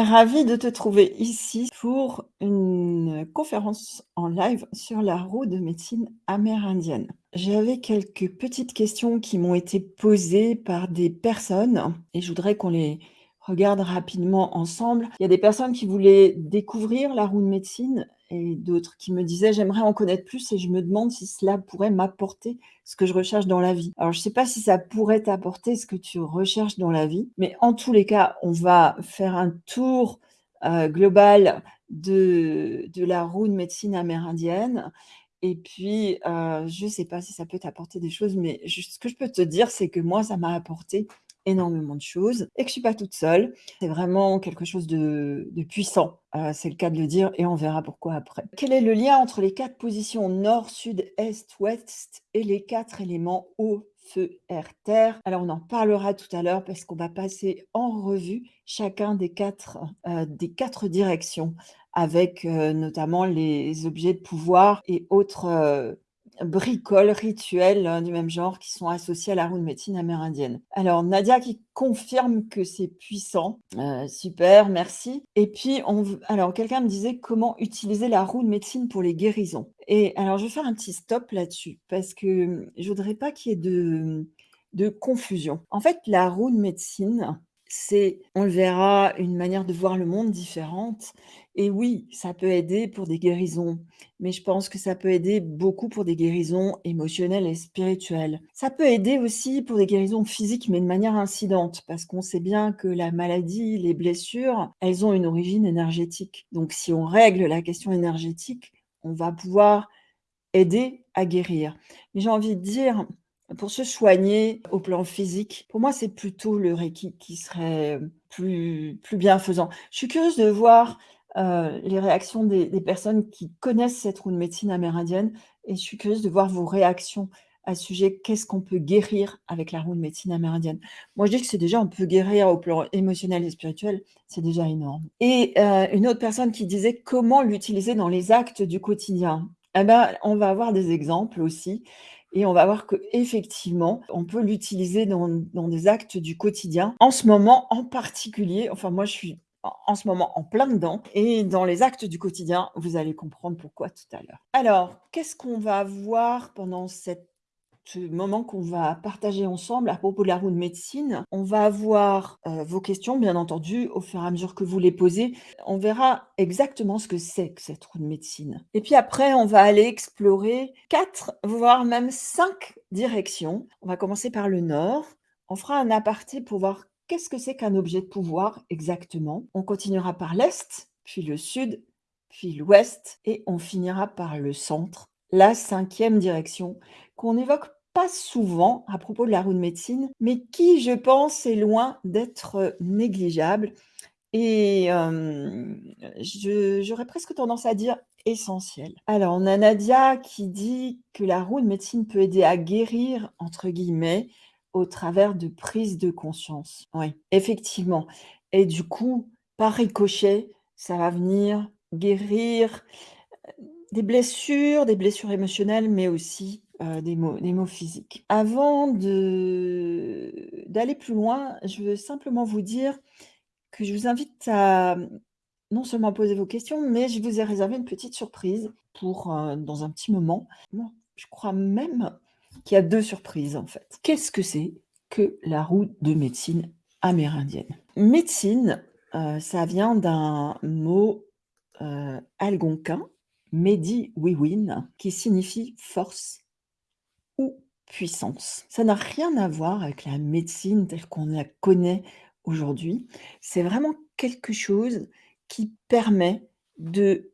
Ravie de te trouver ici pour une conférence en live sur la roue de médecine amérindienne. J'avais quelques petites questions qui m'ont été posées par des personnes et je voudrais qu'on les regarde rapidement ensemble. Il y a des personnes qui voulaient découvrir la roue de médecine et d'autres qui me disaient j'aimerais en connaître plus et je me demande si cela pourrait m'apporter ce que je recherche dans la vie. Alors je ne sais pas si ça pourrait t'apporter ce que tu recherches dans la vie, mais en tous les cas, on va faire un tour euh, global de, de la roue de médecine amérindienne. Et puis, euh, je ne sais pas si ça peut t'apporter des choses, mais ce que je peux te dire, c'est que moi, ça m'a apporté énormément de choses et que je suis pas toute seule. C'est vraiment quelque chose de, puissant, euh, c'est le cas de le dire et on verra pourquoi après. Quel est le lien entre les quatre positions nord, sud, est, ouest et les quatre éléments eau, feu, air, terre? Alors on en parlera tout à l'heure parce qu'on va passer en revue chacun des quatre, euh, des quatre directions avec euh, notamment les objets de pouvoir et autres bricoles, rituels hein, du même genre qui sont associés à la roue de médecine amérindienne. Alors, Nadia qui confirme que c'est puissant. Euh, super, merci. Et puis, on, alors, quelqu'un me disait comment utiliser la roue de médecine pour les guérisons. Et alors, je vais faire un petit stop là-dessus parce que je voudrais pas qu'il y ait de, de confusion. En fait, la roue de médecine, c'est, on le verra, une manière de voir le monde différente. Et oui, ça peut aider pour des guérisons, mais je pense que ça peut aider beaucoup pour des guérisons émotionnelles et spirituelles. Ça peut aider aussi pour des guérisons physiques, mais de manière incidente, parce qu'on sait bien que la maladie, les blessures, elles ont une origine énergétique. Donc si on règle la question énergétique, on va pouvoir aider à guérir. Mais j'ai envie de dire, pour se soigner au plan physique, pour moi, c'est plutôt le Reiki qui serait plus, plus bienfaisant. Je suis curieuse de voir euh, les réactions des, personnes qui connaissent cette roue de médecine amérindienne et je suis curieuse de voir vos réactions à ce sujet. Qu'est-ce qu'on peut guérir avec la roue de médecine amérindienne? Moi, je dis que c'est déjà, on peut guérir au plan émotionnel et spirituel, c'est déjà énorme. Et euh, une autre personne qui disait comment l'utiliser dans les actes du quotidien. Eh ben, on va avoir des exemples aussi. Et on va voir qu'effectivement, on peut l'utiliser dans, des actes du quotidien. En ce moment en particulier, enfin moi je suis en ce moment en plein dedans. Et dans les actes du quotidien, vous allez comprendre pourquoi tout à l'heure. Alors, qu'est-ce qu'on va voir pendant cette ce moment qu'on va partager ensemble à propos de la roue de médecine. On va avoir euh, vos questions, bien entendu, au fur et à mesure que vous les posez. On verra exactement ce que c'est que cette roue de médecine. Et puis après, on va aller explorer quatre, voire même cinq directions. On va commencer par le nord. On fera un aparté pour voir qu'est-ce que c'est qu'un objet de pouvoir exactement. On continuera par l'est, puis le sud, puis l'ouest, et on finira par le centre, la cinquième direction, qu'on évoque pas souvent à propos de la roue de médecine, mais qui, je pense, est loin d'être négligeable. Et j'aurais presque tendance à dire essentiel. Alors, on a Nadia qui dit que la roue de médecine peut aider à guérir, entre guillemets, au travers de prise de conscience. Oui, effectivement. Et du coup, par ricochet, ça va venir guérir des blessures, des blessures émotionnelles, mais aussi euh, des, mots, des mots physiques. Avant d'aller plus loin, je veux simplement vous dire que je vous invite à non seulement poser vos questions, mais je vous ai réservé une petite surprise pour euh, dans un petit moment. je crois même qu'il y a deux surprises en fait. Qu'est-ce que c'est que la roue de médecine amérindienne? Médecine, euh, ça vient d'un mot algonquin, Medi Wiwin, qui signifie force puissance. Ça n'a rien à voir avec la médecine telle qu'on la connaît aujourd'hui. C'est vraiment quelque chose qui permet de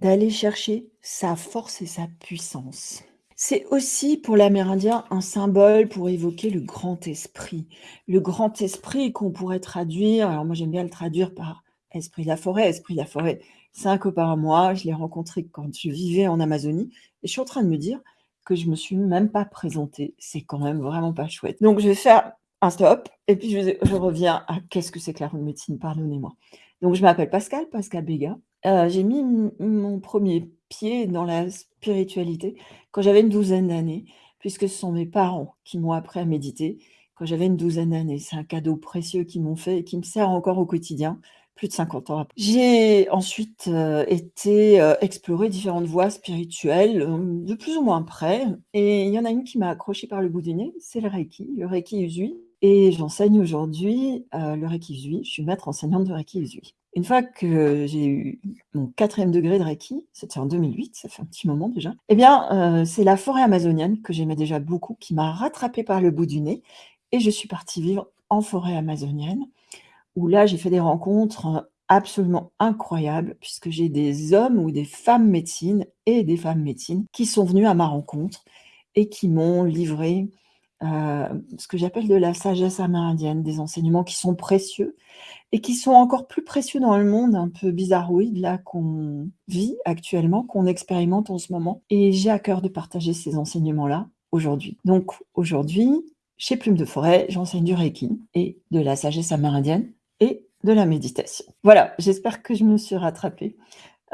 d'aller chercher sa force et sa puissance. C'est aussi pour l'Amérindien un symbole pour évoquer le grand esprit. Le grand esprit qu'on pourrait traduire, alors moi j'aime bien le traduire par esprit de la forêt. Esprit de la forêt, c'est un copain à moi, je l'ai rencontré quand je vivais en Amazonie et je suis en train de me dire, que je me suis même pas présentée. C'est quand même vraiment pas chouette. Donc, je vais faire un stop et puis je, reviens à qu'est-ce que c'est que la de médecine, pardonnez-moi. Donc, je m'appelle Pascal, Pascal Béga. Euh, j'ai mis mon premier pied dans la spiritualité quand j'avais une douzaine d'années, puisque ce sont mes parents qui m'ont appris à méditer quand j'avais une douzaine d'années. C'est un cadeau précieux qu'ils m'ont fait et qui me sert encore au quotidien plus de 50 ans. J'ai ensuite, heu, été, heu, explorer différentes voies spirituelles, hem, de plus ou moins près et il y en a une qui m'a accrochée par le bout du nez, c'est le reiki, le reiki usui et j'enseigne aujourd'hui, le reiki usui. Je suis maître enseignante de reiki usui. Une fois que j'ai eu mon 4e degré de reiki, c'était en 2008, ça fait un petit moment déjà, et bien, c'est la forêt amazonienne que j'aimais déjà beaucoup qui m'a rattrapée par le bout du nez et je suis partie vivre en forêt amazonienne où là, j'ai fait des rencontres, absolument incroyables puisque j'ai des hommes ou des femmes médecines et des femmes médecines qui sont venus à ma rencontre et qui m'ont livré, heu, ce que j'appelle de la sagesse amérindienne, des enseignements qui sont précieux et qui sont encore plus précieux dans le monde un peu bizarroïde là qu'on vit actuellement, qu'on expérimente en ce moment et j'ai à cœur de partager ces enseignements-là aujourd'hui. Donc aujourd'hui, chez Plume de Forêt, j'enseigne du reiki et de la sagesse amérindienne et de la méditation. Voilà, j'espère que je me suis rattrapée.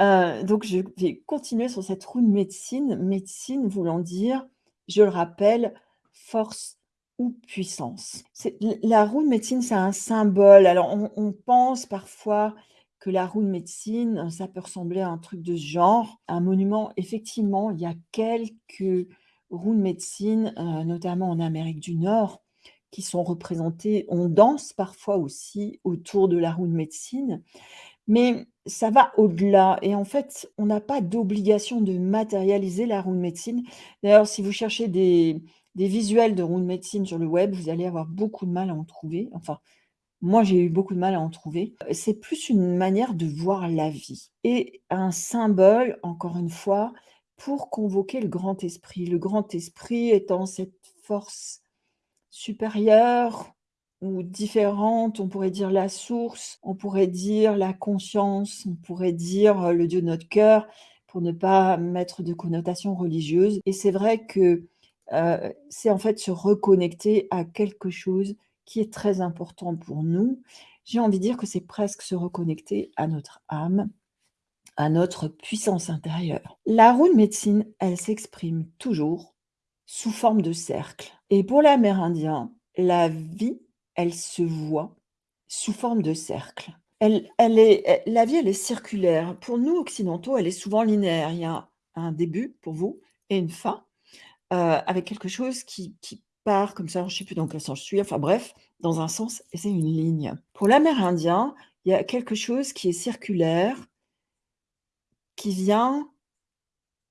Heu, donc je vais continuer sur cette roue de médecine, médecine voulant dire, je le rappelle, force ou puissance. La roue de médecine, c'est un symbole. Alors on pense parfois que la roue de médecine, ça peut ressembler à un truc de ce genre, un monument. Effectivement, il y a quelques roues de médecine, heu, notamment en Amérique du Nord, qui sont représentées. On danse parfois aussi autour de la roue de médecine, mais ça va au-delà et en fait, on n'a pas d'obligation de matérialiser la roue de médecine. D'ailleurs, si vous cherchez des des visuels de roue de médecine sur le web, vous allez avoir beaucoup de mal à en trouver. Enfin, moi, j'ai eu beaucoup de mal à en trouver. C'est plus une manière de voir la vie et un symbole, encore une fois, pour convoquer le grand esprit. Le grand esprit étant cette force supérieure ou différente, on pourrait dire la source, on pourrait dire la conscience, on pourrait dire, heu, le Dieu de notre cœur, pour ne pas mettre de connotation religieuse et c'est vrai que, heu, c'est en fait se reconnecter à quelque chose qui est très important pour nous. J'ai envie de dire que c'est presque se reconnecter à notre âme, à notre puissance intérieure. La roue de médecine, elle s'exprime toujours sous forme de cercle et pour l'amérindien, la vie, elle se voit sous forme de cercle. Elle elle est la vie, elle est circulaire. Pour nous occidentaux, elle est souvent linéaire. Il y a un début pour vous et une fin, heu, avec quelque chose qui qui part comme ça, je ne sais plus dans quel sens je suis, enfin bref, dans un sens et c'est une ligne. Pour l'amérindien, il y a quelque chose qui est circulaire qui vient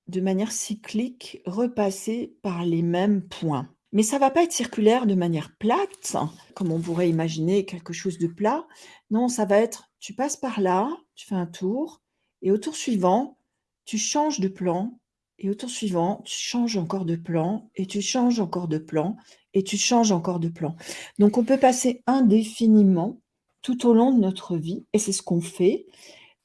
de manière cyclique, repasser par les mêmes points. Mais ça va pas être circulaire de manière plate, comme on pourrait imaginer quelque chose de plat. Non, ça va être, tu passes par là, tu fais un tour et au tour suivant, tu changes de plan et au tour suivant, tu changes encore de plan et tu changes encore de plan et tu changes encore de plan. Donc on peut passer indéfiniment tout au long de notre vie et c'est ce qu'on fait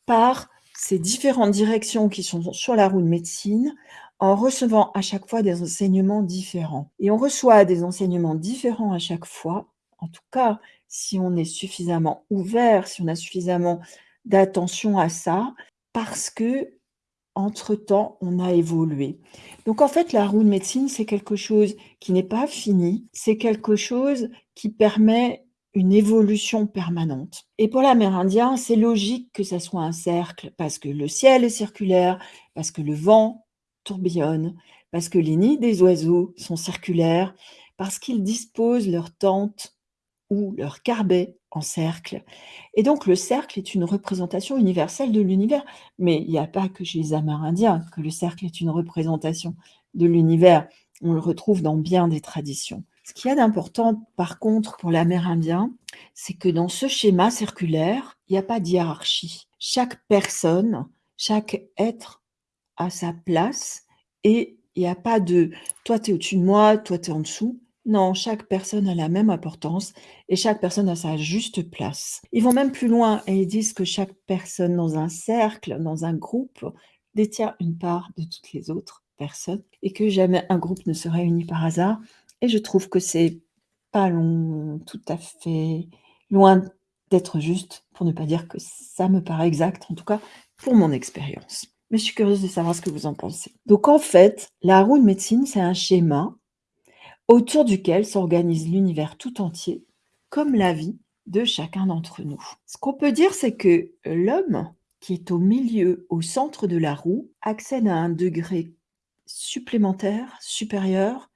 par ces différentes directions qui sont sur la roue de médecine, en recevant à chaque fois des enseignements différents. Et on reçoit des enseignements différents à chaque fois, en tout cas, si on est suffisamment ouvert, si on a suffisamment d'attention à ça, parce qu'entre temps, on a évolué. Donc en fait, la roue de médecine, c'est quelque chose qui n'est pas fini, c'est quelque chose qui permet une évolution permanente et pour l'amérindien, c'est logique que ça soit un cercle parce que le ciel est circulaire, parce que le vent tourbillonne, parce que les nids des oiseaux sont circulaires, parce qu'ils disposent leur tente ou leur carbet en cercle et donc le cercle est une représentation universelle de l'univers. Mais il y a pas que chez les amérindiens que le cercle est une représentation de l'univers, on le retrouve dans bien des traditions. Ce qu'il y a d'important par contre pour l'amérindien, c'est que dans ce schéma circulaire, il y a pas de hiérarchie. Chaque personne, chaque être a sa place et il y a pas de: «Toi, tu es au-dessus de moi, toi, tu es en dessous». Non, chaque personne a la même importance et chaque personne a sa juste place. Ils vont même plus loin et ils disent que chaque personne dans un cercle, dans un groupe, détient une part de toutes les autres personnes et que jamais un groupe ne se réunit par hasard et je trouve que c'est pas long tout à fait loin d'être juste, pour ne pas dire que ça me paraît exact, en tout cas pour mon expérience. Mais je suis curieuse de savoir ce que vous en pensez. Donc en fait, la roue de médecine, c'est un schéma autour duquel s'organise l'univers tout entier, comme la vie de chacun d'entre nous. Ce qu'on peut dire, c'est que l'homme qui est au milieu, au centre de la roue, accède à un degré supplémentaire, supérieur,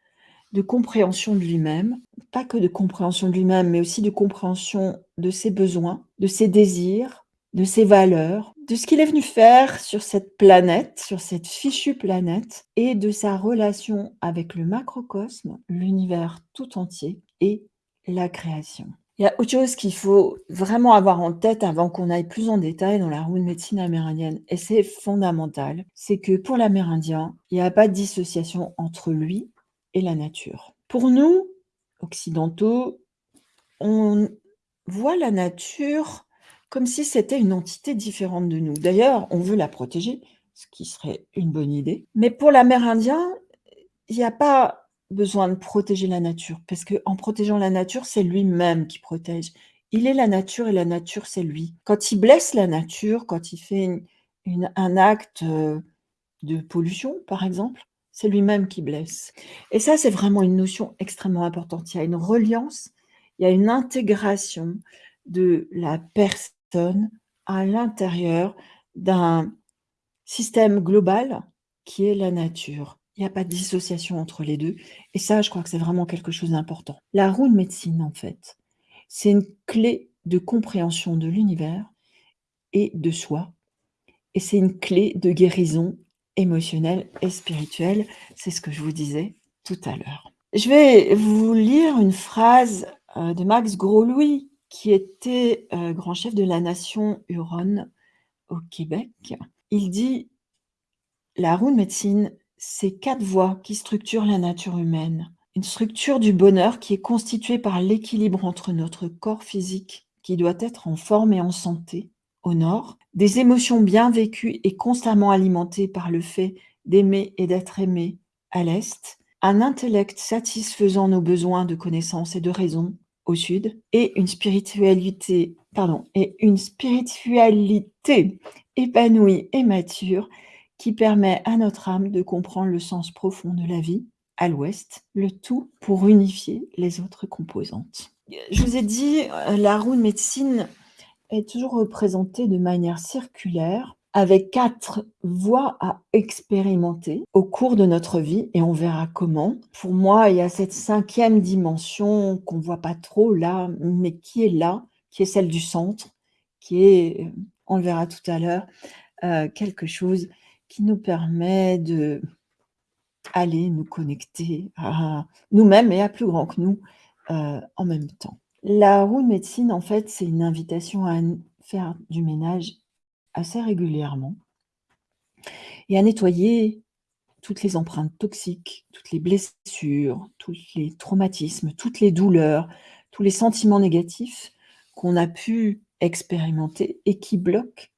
de compréhension de lui-même, pas que de compréhension de lui-même, mais aussi de compréhension de ses besoins, de ses désirs, de ses valeurs, de ce qu'il est venu faire sur cette planète, sur cette fichue planète, et de sa relation avec le macrocosme, l'univers tout entier et la création. Il y a autre chose qu'il faut vraiment avoir en tête avant qu'on aille plus en détail dans la roue de médecine amérindienne, et c'est fondamental, c'est que pour l'amérindien, il n'y a pas de dissociation entre lui et la nature. Pour nous, occidentaux, on voit la nature comme si c'était une entité différente de nous. D'ailleurs, on veut la protéger, ce qui serait une bonne idée. Mais pour l'amérindien, il n'y a pas besoin de protéger la nature, parce qu'en protégeant la nature, c'est lui-même qui protège. Il est la nature et la nature, c'est lui. Quand il blesse la nature, quand il fait un acte euh, de pollution, par exemple, c'est lui-même qui blesse. Et ça, c'est vraiment une notion extrêmement importante. Il y a une reliance, il y a une intégration de la personne à l'intérieur d'un système global qui est la nature. Il n'y a pas de dissociation entre les deux. Et ça, je crois que c'est vraiment quelque chose d'important. La roue de médecine, en fait, c'est une clé de compréhension de l'univers et de soi. Et c'est une clé de guérison émotionnelle et spirituelle. C'est ce que je vous disais tout à l'heure. Je vais vous lire une phrase euh, de Max Gros-Louis, qui était euh, grand chef de la nation Huron au Québec. Il dit « La roue de médecine ces quatre voies qui structurent la nature humaine. Une structure du bonheur qui est constituée par l'équilibre entre notre corps physique, qui doit être en forme et en santé, au nord, des émotions bien vécues et constamment alimentées par le fait d'aimer et d'être aimé, à l'est, un intellect satisfaisant nos besoins de connaissance et de raison, au sud, et une spiritualité, pardon, et une spiritualité épanouie et mature qui permet à notre âme de comprendre le sens profond de la vie, à l'ouest, le tout pour unifier les autres composantes. Je vous ai dit, euh, la roue de médecine est toujours représentée de manière circulaire, avec quatre voies à expérimenter au cours de notre vie, et on verra comment. Pour moi, il y a cette cinquième dimension qu'on ne voit pas trop là, mais qui est là, qui est celle du centre, qui est, on le verra tout à l'heure, euh, quelque chose qui nous permet de aller nous connecter à nous-mêmes et à plus grand que nous euh, en même temps. La roue de médecine, en fait, c'est une invitation à faire du ménage assez régulièrement et à nettoyer toutes les empreintes toxiques, toutes les blessures, tous les traumatismes, toutes les douleurs, tous les sentiments négatifs qu'on a pu expérimenter et qui bloquent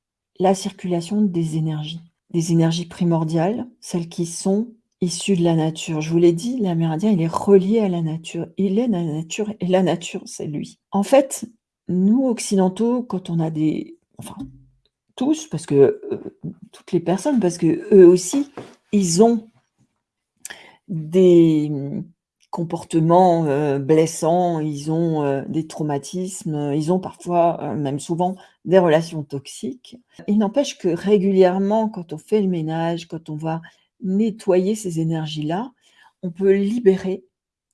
la circulation des énergies des énergies primordiales, celles qui sont issues de la nature. Je vous l'ai dit, l'amérindien, il est relié à la nature. Il est la nature et la nature, c'est lui. En fait, nous, occidentaux, quand on a des... Enfin, tous, parce que... Euh, toutes les personnes, parce que eux aussi, ils ont des comportements euh, blessants, ils ont euh, des traumatismes, ils ont parfois, même souvent, des relations toxiques. Il n'empêche que régulièrement, quand on fait le ménage, quand on va nettoyer ces énergies-là, on peut libérer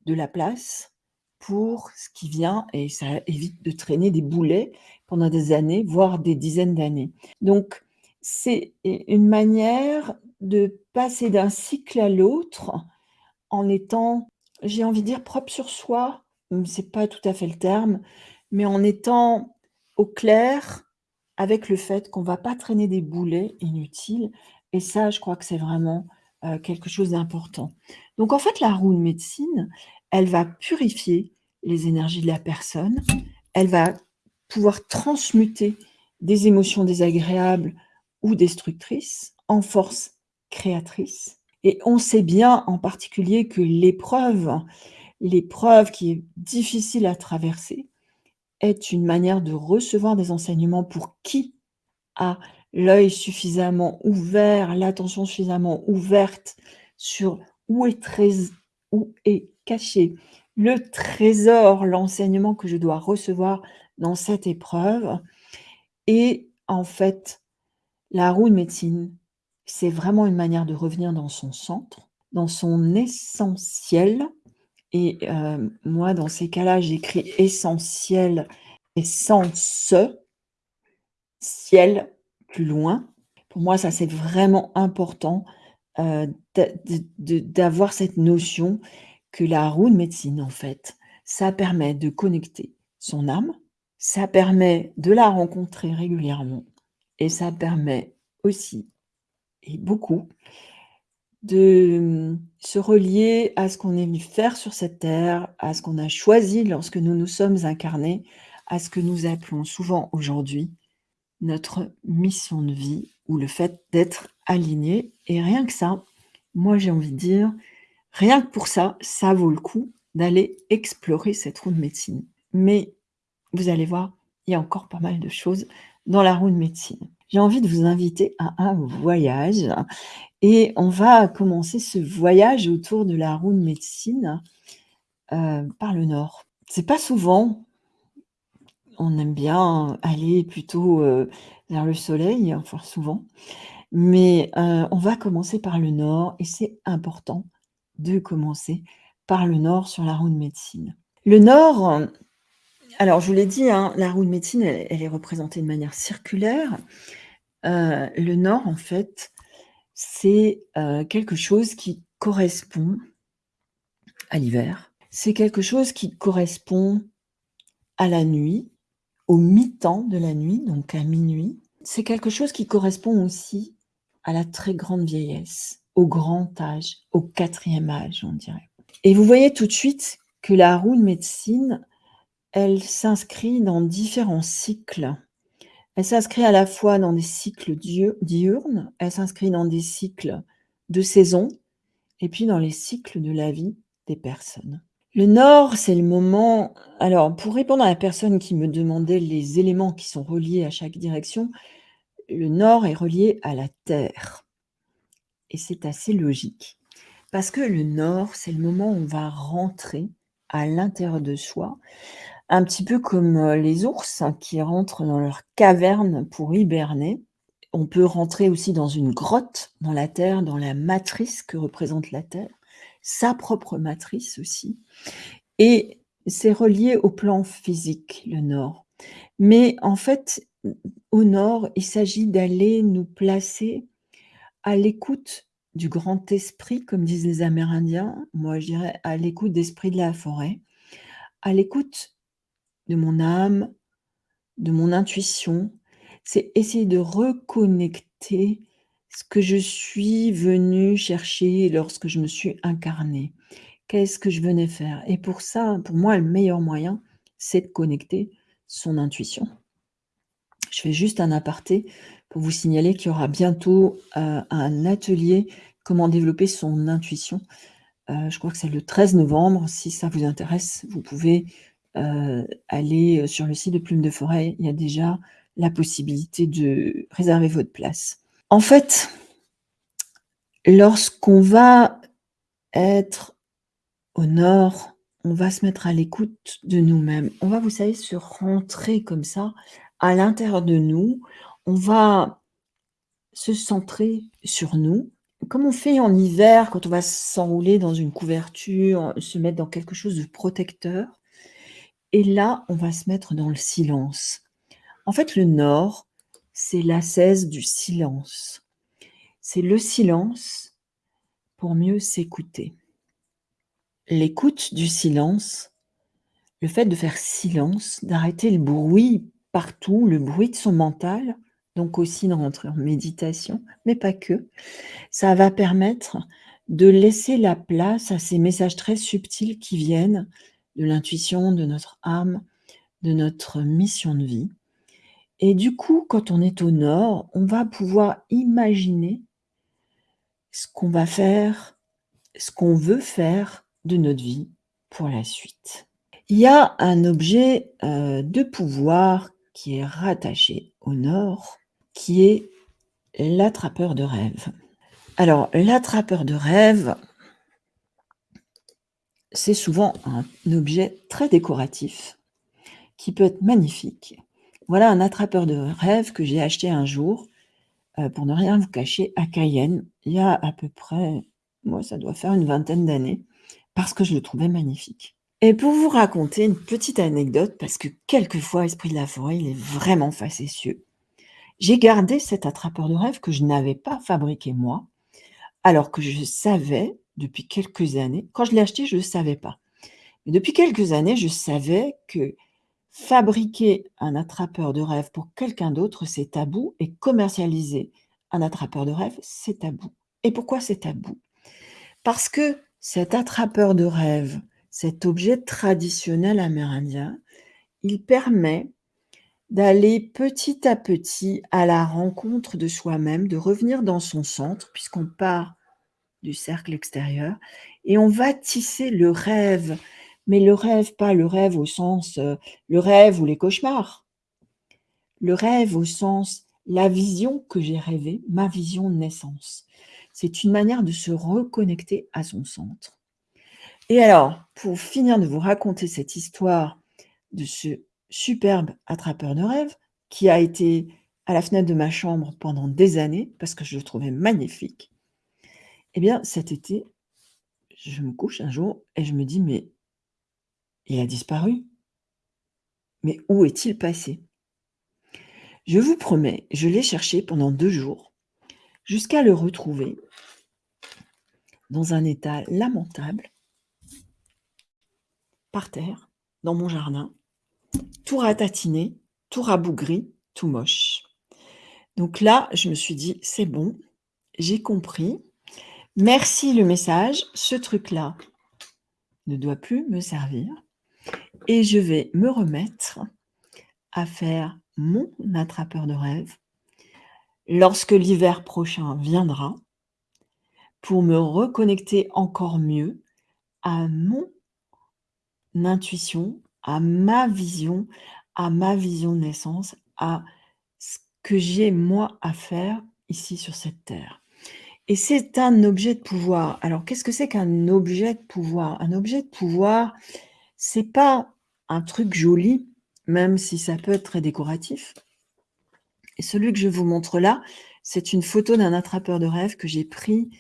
de la place pour ce qui vient et ça évite de traîner des boulets pendant des années, voire des dizaines d'années. Donc, c'est une manière de passer d'un cycle à l'autre en étant j'ai envie de dire propre sur soi, c'est pas tout à fait le terme, mais en étant au clair avec le fait qu'on va pas traîner des boulets inutiles et ça, je crois que c'est vraiment, euh, quelque chose d'important. Donc en fait, la roue de médecine, elle va purifier les énergies de la personne, elle va pouvoir transmuter des émotions désagréables ou destructrices en force créatrice et on sait bien en particulier que l'épreuve, l'épreuve qui est difficile à traverser, est une manière de recevoir des enseignements pour qui a l'œil suffisamment ouvert, l'attention suffisamment ouverte sur où est, où est caché le trésor, l'enseignement que je dois recevoir dans cette épreuve. Et en fait, la roue de médecine, c'est vraiment une manière de revenir dans son centre, dans son essentiel. Et heu, moi, dans ces cas-là, j'écris essentiel, essence, ciel, loin. Pour moi, ça, c'est vraiment important, de d'avoir cette notion que la roue de médecine, en fait, ça permet de connecter son âme, ça permet de la rencontrer régulièrement et ça permet aussi et beaucoup de, mmh, se relier à ce qu'on est venu faire sur cette terre, à ce qu'on a choisi lorsque nous nous sommes incarnés, à ce que nous appelons souvent aujourd'hui notre mission de vie ou le fait d'être aligné et rien que ça, moi j'ai envie de dire, rien que pour ça, ça vaut le coup d'aller explorer cette roue de médecine. Mais vous allez voir, il y a encore pas mal de choses dans la roue de médecine. J'ai envie de vous inviter à un voyage et on va commencer ce voyage autour de la roue de médecine, heu, par le nord. C'est pas souvent on aime bien aller plutôt, heu, vers le soleil, enfin souvent, mais heu, on va commencer par le nord et c'est important de commencer par le nord sur la roue de médecine. Le nord, alors je vous l'ai dit, hein, la roue de médecine, elle est représentée de manière circulaire. Heu, le nord, en fait, c'est, quelque chose qui correspond à l'hiver. C'est quelque chose qui correspond à la nuit, au mi-temps de la nuit, donc à minuit. C'est quelque chose qui correspond aussi à la très grande vieillesse, au grand âge, au quatrième âge, on dirait. Et vous voyez tout de suite que la roue de médecine, elle s'inscrit dans différents cycles. Elle s'inscrit à la fois dans des cycles diurnes, elle s'inscrit dans des cycles de saison et puis dans les cycles de la vie des personnes. Le nord, c'est le moment alors pour répondre à la personne qui me demandait les éléments qui sont reliés à chaque direction, le nord est relié à la terre et c'est assez logique. Parce que le nord, c'est le moment où on va rentrer à l'intérieur de soi, un petit peu comme, heu, les ours qui rentrent dans leur caverne pour hiberner. On peut rentrer aussi dans une grotte, dans la terre, dans la matrice que représente la terre, sa propre matrice aussi et c'est relié au plan physique, le nord. Mais en fait, au nord, il s'agit d'aller nous placer à l'écoute du grand esprit, comme disent les Amérindiens. Moi, je dirais à l'écoute d'esprit de la forêt, à l'écoute de mon âme, de mon intuition. C'est essayer de reconnecter ce que je suis venue chercher lorsque je me suis incarnée. Qu'est-ce que je venais faire? Et pour ça, pour moi, le meilleur moyen, c'est de connecter son intuition. Je fais juste un aparté pour vous signaler qu'il y aura bientôt, heu, un atelier comment développer son intuition. Heu, je crois que c'est le 13 novembre. Si ça vous intéresse, vous pouvez, heu, aller, sur le site de Plume de Forêt. Il y a déjà la possibilité de réserver votre place. En fait, lorsqu'on va être au nord, on va se mettre à l'écoute de nous-mêmes. On va, vous savez, se rentrer comme ça à l'intérieur de nous. On va se centrer sur nous, comme on fait en hiver quand on va s'enrouler dans une couverture, se mettre dans quelque chose de protecteur et là, on va se mettre dans le silence. En fait, le nord, c'est l'ascèse du silence. C'est le silence pour mieux s'écouter. L'écoute du silence, le fait de faire silence, d'arrêter le bruit partout, le bruit de son mental, donc aussi de rentrer en méditation, mais pas que. Ça va permettre de laisser la place à ces messages très subtils qui viennent de l'intuition, de notre âme, de notre mission de vie. Et du coup, quand on est au nord, on va pouvoir imaginer ce qu'on va faire, ce qu'on veut faire de notre vie pour la suite. Il y a un objet, heu, de pouvoir qui est rattaché au nord, qui est l'attrapeur de rêve. Alors l'attrapeur de rêve c'est souvent un objet très décoratif qui peut être magnifique. Voilà un attrapeur de rêve que j'ai acheté un jour, euh, pour ne rien vous cacher, à Cayenne, il y a à peu près, moi ça doit faire une vingtaine d'années, parce que je le trouvais magnifique. Et pour vous raconter une petite anecdote, parce que quelquefois, Esprit de la forêt, il est vraiment facétieux. J'ai gardé cet attrapeur de rêve que je n'avais pas fabriqué moi, alors que je savais depuis quelques années, quand je l'ai acheté, je ne savais pas. Mais depuis quelques années, je savais que fabriquer un attrapeur de rêve pour quelqu'un d'autre, c'est tabou, et commercialiser un attrapeur de rêve, c'est tabou. Et pourquoi c'est tabou? Parce que cet attrapeur de rêve, cet objet traditionnel amérindien, il permet d'aller petit à petit à la rencontre de soi-même, de revenir dans son centre, puisqu'on part du cercle extérieur, et on va tisser le rêve, mais le rêve, pas le rêve au sens euh, le rêve ou les cauchemars. Le rêve au sens la vision que j'ai rêvée, ma vision de naissance. C'est une manière de se reconnecter à son centre. Et alors, pour finir de vous raconter cette histoire de ce superbe attrapeur de rêve qui a été à la fenêtre de ma chambre pendant des années parce que je le trouvais magnifique, eh bien, cet été, je me couche un jour et je me dis, mais il a disparu. Mais où est-il passé? Je vous promets, je l'ai cherché pendant deux jours jusqu'à le retrouver dans un état lamentable par terre, dans mon jardin, tout ratatiné, tout rabougri, tout moche. Donc là, je me suis dit: «C'est bon, j'ai compris. Merci le message, ce truc-là ne doit plus me servir et je vais me remettre à faire mon attrapeur de rêve lorsque l'hiver prochain viendra pour me reconnecter encore mieux à mon intuition, à ma vision, à ma vision de naissance, à ce que j'ai moi à faire ici sur cette terre. Et c'est un objet de pouvoir. Alors qu'est-ce que c'est qu'un objet de pouvoir? Un objet de pouvoir, c'est pas un truc joli, même si ça peut être très décoratif. Et celui que je vous montre là, c'est une photo d'un attrapeur de rêve que j'ai pris,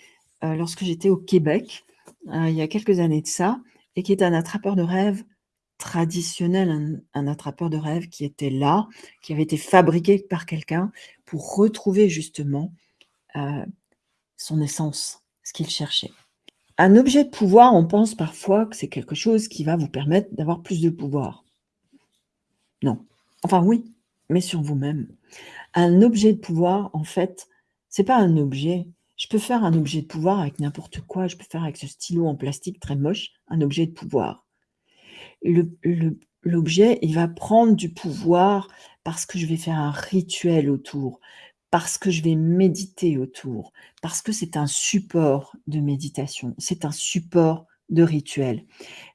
euh, lorsque j'étais au Québec, euh, il y a quelques années de ça et qui est un attrapeur de rêve traditionnel, un, attrapeur de rêve qui était là, qui avait été fabriqué par quelqu'un pour retrouver justement euh, son essence, ce qu'il cherchait. Un objet de pouvoir, on pense parfois que c'est quelque chose qui va vous permettre d'avoir plus de pouvoir. Non. Enfin oui, mais sur vous-même. Un objet de pouvoir, en fait, c'est pas un objet, je peux faire un objet de pouvoir avec n'importe quoi. Je peux faire avec ce stylo en plastique très moche, un objet de pouvoir. L'objet, il va prendre du pouvoir parce que je vais faire un rituel autour, parce que je vais méditer autour, parce que c'est un support de méditation, c'est un support de rituel.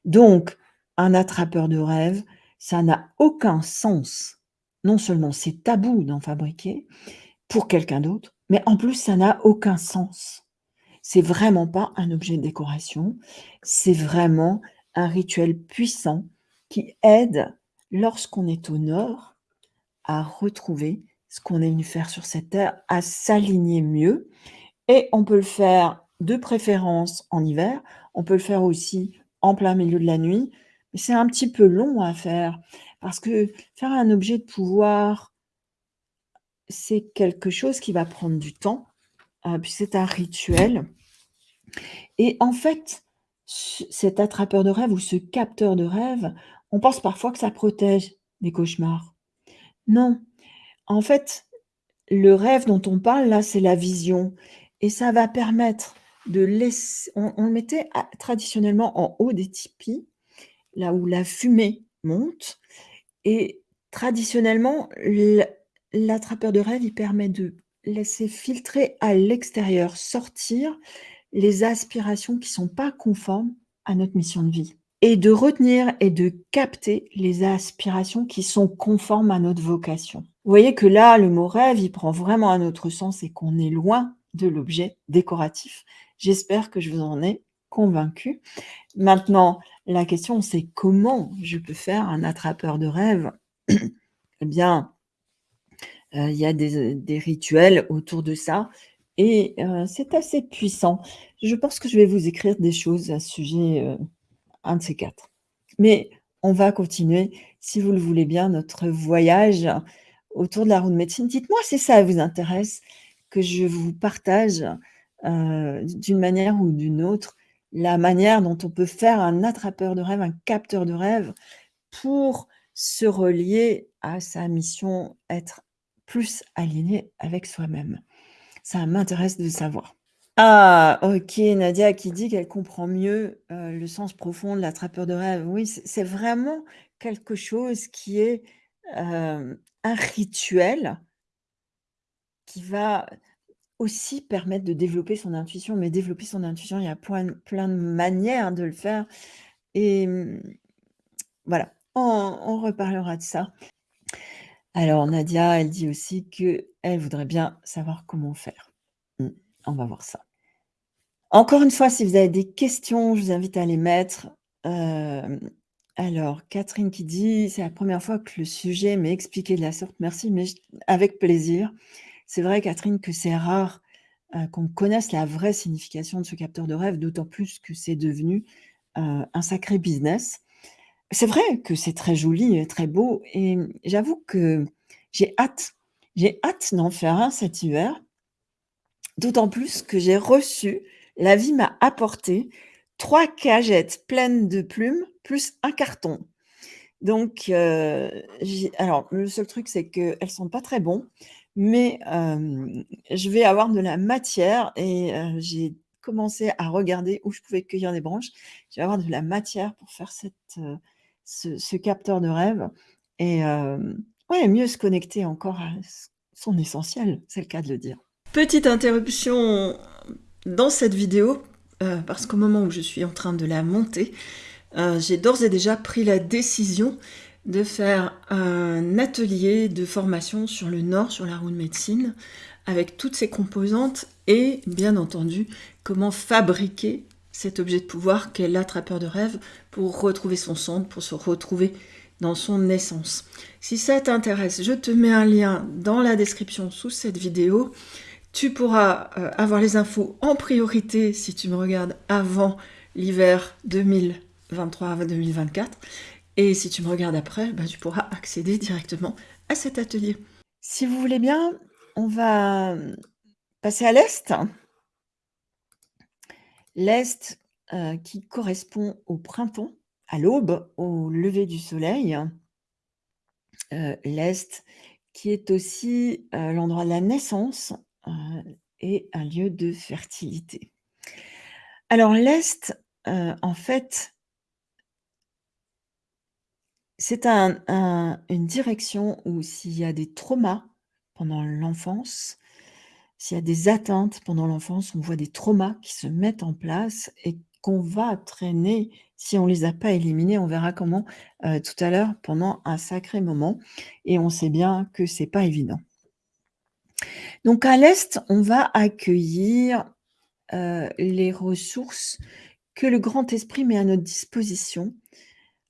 Donc, un attrapeur de rêve, ça n'a aucun sens. Non seulement c'est tabou d'en fabriquer pour quelqu'un d'autre, mais en plus, ça n'a aucun sens. C'est vraiment pas un objet de décoration, c'est vraiment un rituel puissant qui aide, lorsqu'on est au nord, à retrouver ce qu'on est venu faire sur cette terre, à s'aligner mieux. Et on peut le faire de préférence en hiver, on peut le faire aussi en plein milieu de la nuit, mais c'est un petit peu long à faire parce que faire un objet de pouvoir c'est quelque chose qui va prendre du temps, euh, puis c'est un rituel. Et en fait, cet attrapeur de rêve ou ce capteur de rêve, on pense parfois que ça protège des cauchemars. Non, en fait, le rêve dont on parle là, c'est la vision. Et ça va permettre de laisser on le mettait traditionnellement en haut des tipis, là où la fumée monte. Et traditionnellement, L'attrapeur de rêve, il permet de laisser filtrer à l'extérieur, sortir les aspirations qui sont pas conformes à notre mission de vie. Et de retenir et de capter les aspirations qui sont conformes à notre vocation. Vous voyez que là, le mot rêve, il prend vraiment un autre sens et qu'on est loin de l'objet décoratif. J'espère que je vous en ai convaincue. Maintenant, la question, c'est comment je peux faire un attrapeur de rêve? Eh bien, heu, il y a des rituels autour de ça et heu, c'est assez puissant. Je pense que je vais vous écrire des choses à ce sujet, heu, un de ces 4. Mais on va continuer, si vous le voulez bien, notre voyage autour de la roue de médecine. Dites-moi si ça vous intéresse que je vous partage, heu, d'une manière ou d'une autre, la manière dont on peut faire un attrapeur de rêve, un capteur de rêve pour se relier à sa mission, être plus aligné avec soi-même. Ça m'intéresse de savoir. Ah OK, Nadia qui dit qu'elle comprend mieux, heu, le sens profond de l'attrapeur de rêve. Oui, c'est vraiment quelque chose qui est, hem, un rituel qui va aussi permettre de développer son intuition. Mais développer son intuition, il y a plein de manières de le faire et mmh, voilà, on reparlera de ça. Alors Nadia, elle dit aussi qu'elle voudrait bien savoir comment faire. Mmh, on va voir ça. Encore une fois, si vous avez des questions, je vous invite à les mettre. Hem, alors Catherine qui dit: «C'est la première fois que le sujet m'est expliqué de la sorte». Merci, mais avec plaisir. C'est vrai Catherine que c'est rare, heu, qu'on connaisse la vraie signification de ce capteur de rêve, d'autant plus que c'est devenu, heu, un sacré business. C'est vrai que c'est très joli et très beau et j'avoue que j'ai hâte. J'ai hâte d'en faire un cet hiver. D'autant plus que j'ai reçu la vie m'a apporté 3 cagettes pleines de plumes, plus un carton. Donc j'ai alors le seul truc, c'est qu'elles sont pas très bons, mais hem, je vais avoir de la matière et heu, j'ai commencé à regarder où je pouvais cueillir des branches. Je vais avoir de la matière pour faire cette, ce ce capteur de rêve et ouais, mieux se connecter encore à son essentiel, c'est le cas de le dire. Petite interruption dans cette vidéo, heu, parce qu'au moment où je suis en train de la monter, heu, j'ai d'ores et déjà pris la décision de faire un atelier de formation sur le Nord, sur la roue de médecine, avec toutes ses composantes et bien entendu, comment fabriquer cet objet de pouvoir qu'est l'attrapeur de rêve pour retrouver son centre, pour se retrouver dans son essence. Si ça t'intéresse, je te mets un lien dans la description sous cette vidéo. Tu pourras euh, avoir les infos en priorité si tu me regardes avant l'hiver 2023-2024. Et si tu me regardes après, bah, tu pourras accéder directement à cet atelier. Si vous voulez bien, on va passer à l'Est. L'Est euh, qui correspond au printemps, à l'aube, au lever du soleil. Euh, L'Est qui est aussi l'endroit de la naissance et un lieu de fertilité. Alors l'Est, euh, en fait c'est un un une direction où s'il y a des traumas pendant l'enfance, s'il y a des atteintes pendant l'enfance, on voit des traumas qui se mettent en place et qu'on va traîner si on les a pas éliminés. On verra comment, heu, tout à l'heure pendant un sacré moment et on sait bien que c'est pas évident. Donc à l'Est, on va accueillir, heu, les ressources que le grand esprit met à notre disposition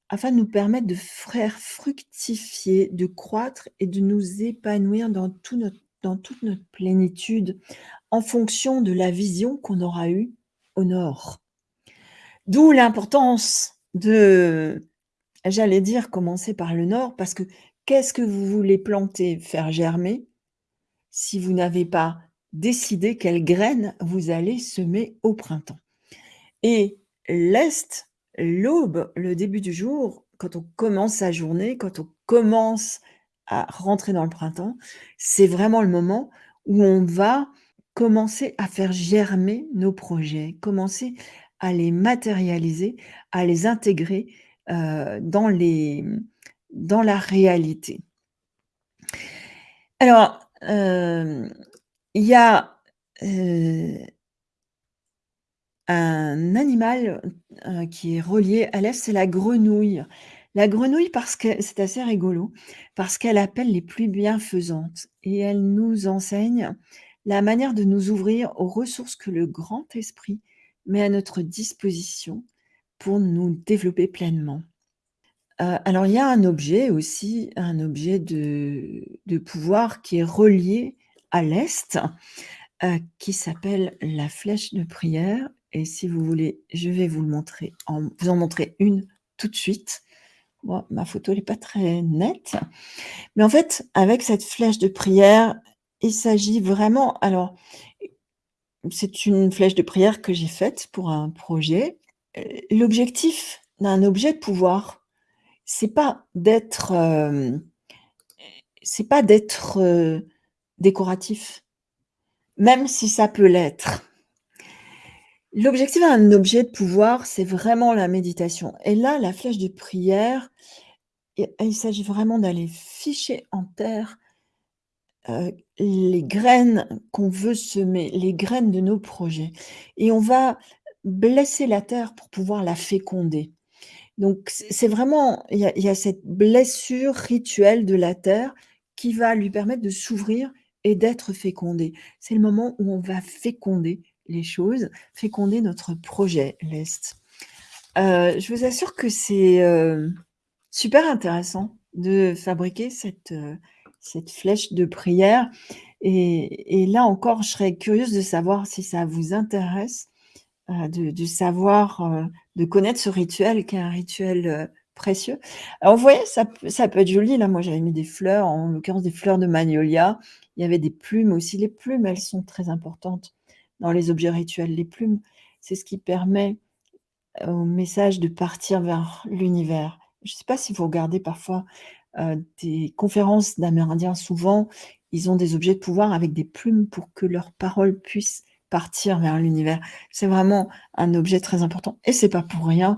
afin de nous permettre de faire fructifier, de croître et de nous épanouir dans toute notre plénitude, en fonction de la vision qu'on aura eue au Nord. D'où l'importance de, j'allais dire, commencer par le Nord parce que qu'est-ce que vous voulez planter, faire germer, si vous n'avez pas décidé quelles graines vous allez semer au printemps? Et l'Est, l'aube, le début du jour, quand on commence sa journée, quand on commence à rentrer dans le printemps, c'est vraiment le moment où on va commencer à faire germer nos projets, commencer à les matérialiser, à les intégrer, heu, dans les dans la réalité. Alors, il y a, heu un animal, heu, qui est relié à l'Est, c'est la grenouille. La grenouille parce que c'est assez rigolo, parce qu'elle appelle les pluies bienfaisantes et elle nous enseigne la manière de nous ouvrir aux ressources que le grand esprit met à notre disposition pour nous développer pleinement. Euh, alors il y a un objet aussi, un objet de pouvoir qui est relié à l'Est, euh, qui s'appelle la flèche de prière et si vous voulez, je vais vous le montrer en vous en montrer une tout de suite. Ma photo n'est pas très nette, mais en fait, avec cette flèche de prière, il s'agit vraiment alors c'est une flèche de prière que j'ai faite pour un projet. Euh, l'objectif d'un objet de pouvoir, c'est pas d'être, c'est pas d'être, décoratif, même si ça peut l'être. L'objectif d'un objet de pouvoir, c'est vraiment la méditation et là, la flèche de prière, il s'agit vraiment d'aller ficher en terre, les graines qu'on veut semer, les graines de nos projets et on va blesser la terre pour pouvoir la féconder. Donc c'est vraiment il y a cette blessure rituelle de la terre qui va lui permettre de s'ouvrir et d'être fécondée. C'est le moment où on va féconder les choses, féconder notre projet, l'Est. Euh, je vous assure que c'est, euh, super intéressant de fabriquer cette, euh, cette flèche de prière et là encore, je serais curieuse de savoir si ça vous intéresse, de de savoir, de connaître ce rituel qui est un rituel, précieux. Alors vous voyez, ça ça peut être joli, là, moi j'avais mis des fleurs, en l'occurrence des fleurs de magnolia. Il y avait des plumes aussi. Les plumes, elles sont très importantes dans les objets rituels. Les plumes, c'est ce qui permet au message de partir vers l'univers. Je ne sais pas si vous regardez parfois, des conférences d'amérindiens, souvent, ils ont des objets de pouvoir avec des plumes pour que leurs paroles puissent partir vers l'univers. C'est vraiment un objet très important et c'est pas pour rien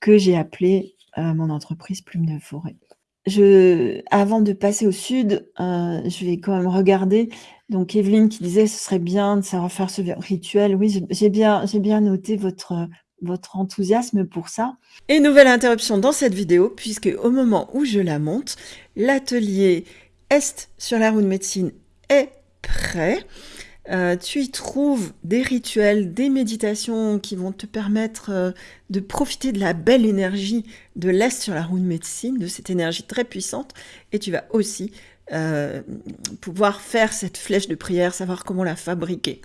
que j'ai appelé, heu, mon entreprise Plume de forêt. Avant de passer au sud, heu, je vais quand même regarder donc Evelyne qui disait: «Ce serait bien de savoir faire ce rituel». Oui, j'ai bien bien noté votre, votre enthousiasme pour ça. Et nouvelle interruption dans cette vidéo puisque au moment où je la monte, l'atelier Est sur la roue de médecine est prêt. Euh, tu y trouves des rituels, des méditations qui vont te permettre euh, de profiter de la belle énergie de l'Est sur la roue de médecine, de cette énergie très puissante. Et tu vas aussi euh, pouvoir faire cette flèche de prière, savoir comment la fabriquer.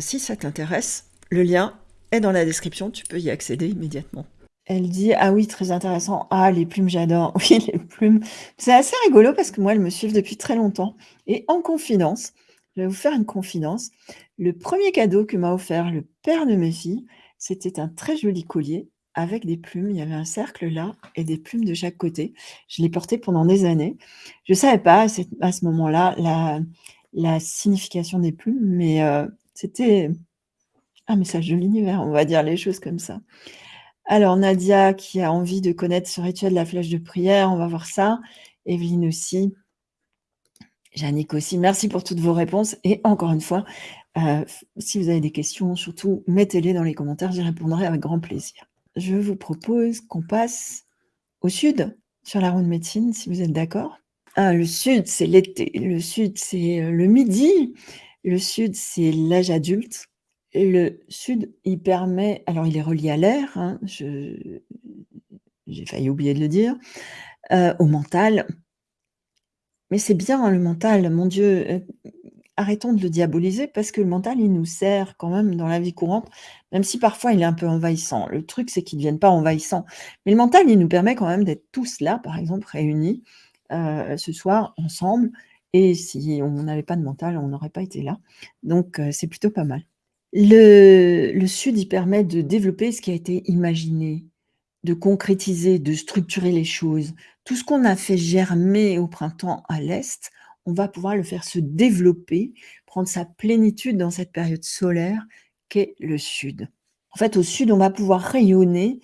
si ça t'intéresse, le lien est dans la description, tu peux y accéder immédiatement. Elle dit ah oui très intéressant ah les plumes j'adore oui les plumes c'est assez rigolo parce que moi elles me suivent depuis très longtemps et en confidence je vais vous faire une confidence. Le premier cadeau que m'a offert le père de mes filles, c'était un très joli collier avec des plumes. Il y avait un cercle là et des plumes de chaque côté. Je l'ai porté pendant des années. Je ne savais pas à ce moment-là la, signification des plumes, mais euh, c'était un message de l'univers, on va dire les choses comme ça. Alors Nadia qui a envie de connaître ce rituel de la flèche de prière, on va voir ça. Evelyne aussi. Jannick aussi, merci pour toutes vos réponses et encore une fois, euh, si vous avez des questions, surtout mettez-les dans les commentaires, j'y répondrai avec grand plaisir. Je vous propose qu'on passe au sud, sur la roue de médecine, si vous êtes d'accord. Ah, le sud, c'est l'été, le sud, c'est euh, le midi, le sud, c'est l'âge adulte. Le sud, il permet, alors il est relié à l'air, hein, j'ai failli oublier de le dire, euh, au mental, mais c'est bien hein, le mental, mon Dieu, euh, arrêtons de le diaboliser parce que le mental, il nous sert quand même dans la vie courante, même si parfois il est un peu envahissant. Le truc, c'est qu'il ne devienne pas envahissant. Mais le mental, il nous permet quand même d'être tous là, par exemple, réunis euh, ce soir ensemble. Et si on n'avait pas de mental, on n'aurait pas été là. Donc, euh, c'est plutôt pas mal. Le, le Sud, il permet de développer ce qui a été imaginé, de concrétiser, de structurer les choses. Tout ce qu'on a fait germer au printemps à l'Est, on va pouvoir le faire se développer, prendre sa plénitude dans cette période solaire qu'est le Sud. En fait, au Sud, on va pouvoir rayonner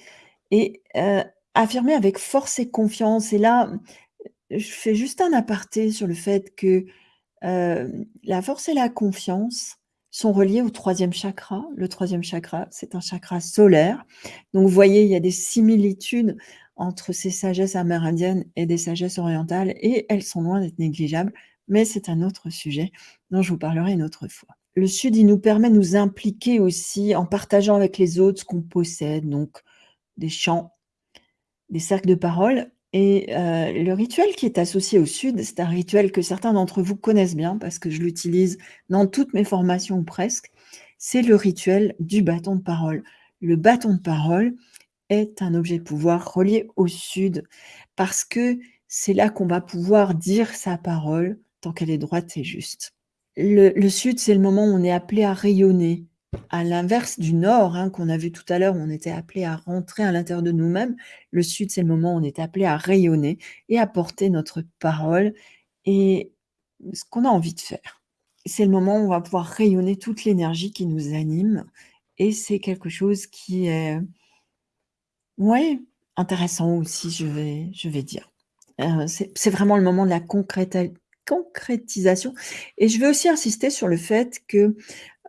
et euh, affirmer avec force et confiance. Et là, je fais juste un aparté sur le fait que euh, la force et la confiance, sont reliés au troisième chakra. Le troisième chakra, c'est un chakra solaire. Donc, vous voyez, il y a des similitudes entre ces sagesses amérindiennes et des sagesses orientales, et elles sont loin d'être négligeables, mais c'est un autre sujet dont je vous parlerai une autre fois. le sud, il nous permet de nous impliquer aussi en partageant avec les autres ce qu'on possède, donc des chants, des cercles de parole et heu, le rituel qui est associé au sud, c'est un rituel que certains d'entre vous connaissent bien parce que je l'utilise dans toutes mes formations presque, c'est le rituel du bâton de parole. Le bâton de parole est un objet de pouvoir relié au sud parce que c'est là qu'on va pouvoir dire sa parole tant qu'elle est droite et juste. Le sud, c'est le moment où on est appelé à rayonner, à l'inverse du nord, hein, qu'on a vu tout à l'heure, on était appelé à rentrer à l'intérieur de nous-mêmes, le sud, c'est le moment où on est appelé à rayonner et à porter notre parole et ce qu'on a envie de faire. C'est le moment où on va pouvoir rayonner toute l'énergie qui nous anime et c'est quelque chose qui est ouais, intéressant aussi, je vais je vais dire. Heu, c'est vraiment le moment de la concrétisation et je veux aussi insister sur le fait que,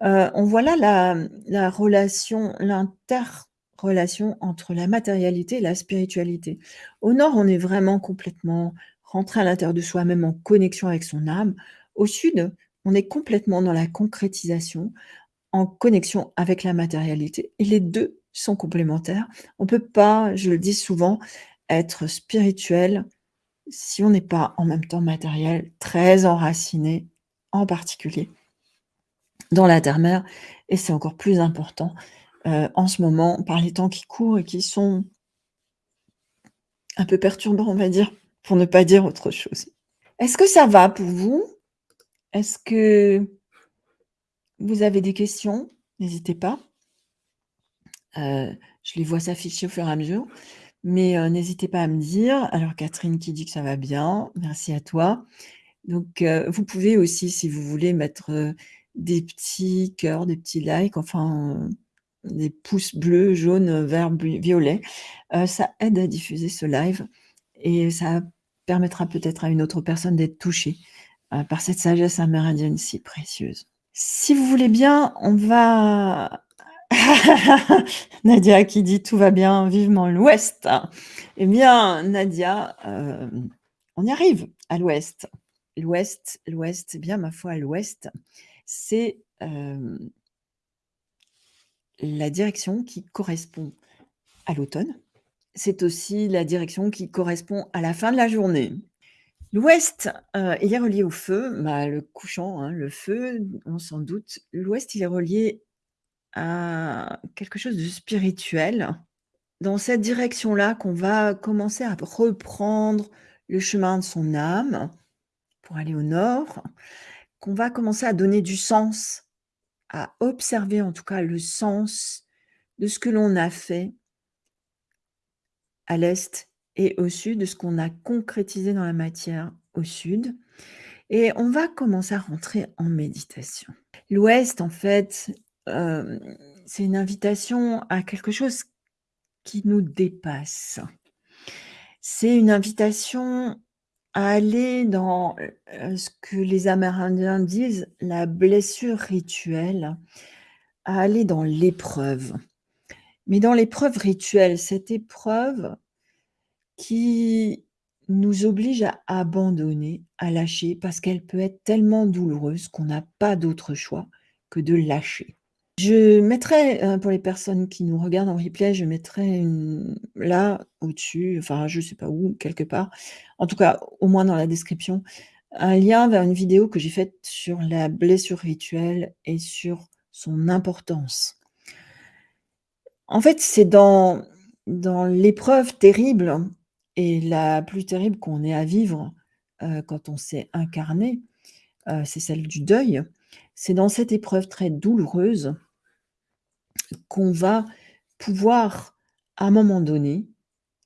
Heu, on voit là la, la relation, l'interrelation entre la matérialité et la spiritualité. Au nord, on est vraiment complètement rentré à l'intérieur de soi-même en connexion avec son âme. Au sud, on est complètement dans la concrétisation, en connexion avec la matérialité et les 2 sont complémentaires. On peut pas, je le dis souvent, être spirituel si on n'est pas en même temps matériel, très enraciné, en particulier dans la terre-mère et c'est encore plus important, heu, en ce moment par les temps qui courent et qui sont un peu perturbants, on va dire, pour ne pas dire autre chose. Est-ce que ça va pour vous? Est-ce que vous avez des questions? N'hésitez pas. Heu, je les vois s'afficher au fur et à mesure, mais heu, n'hésitez pas à me dire. Alors Catherine qui dit que ça va bien, merci à toi. Donc vous pouvez aussi, si vous voulez, mettre, des petits cœurs, des petits likes, enfin, heu, des pouces bleus, jaunes, verts, violets. Heu, ça aide à diffuser ce live et ça permettra peut-être à une autre personne d'être touchée, heu, par cette sagesse amérindienne si précieuse. Si vous voulez bien, on va Nadia qui dit: «Tout va bien, vivement l'Ouest». Eh bien, Nadia, on y arrive à l'Ouest. L'Ouest, l'Ouest, eh bien, ma foi, l'Ouest, c'est, la direction qui correspond à l'automne. C'est aussi la direction qui correspond à la fin de la journée. L'Ouest, heu, il est relié au feu, bah, le couchant, hein, le feu, on s'en doute. L'Ouest, il est relié à quelque chose de spirituel. Dans cette direction-là qu'on va commencer à reprendre le chemin de son âme pour aller au nord, qu'on va commencer à donner du sens, à observer en tout cas le sens de ce que l'on a fait à l'est et au sud, de ce qu'on a concrétisé dans la matière au sud et on va commencer à rentrer en méditation. L'Ouest, en fait, hem, c'est une invitation à quelque chose qui nous dépasse. C'est une invitation à aller dans, heu, ce que les Amérindiens disent la blessure rituelle, à aller dans l'épreuve. Mais dans l'épreuve rituelle, cette épreuve qui nous oblige à abandonner, à lâcher, parce qu'elle peut être tellement douloureuse qu'on n'a pas d'autre choix que de lâcher. Je mettrai, heu, pour les personnes qui nous regardent en replay, je mettrai là, au-dessus, enfin, je sais pas où, quelque part, en tout cas, au moins dans la description, un lien vers une vidéo que j'ai faite sur la blessure rituelle et sur son importance. En fait, c'est dans dans l'épreuve terrible et la plus terrible qu'on ait à vivre, heu, quand on s'est incarné, heu, c'est celle du deuil. C'est dans cette épreuve très douloureuse qu'on va pouvoir, à un moment donné,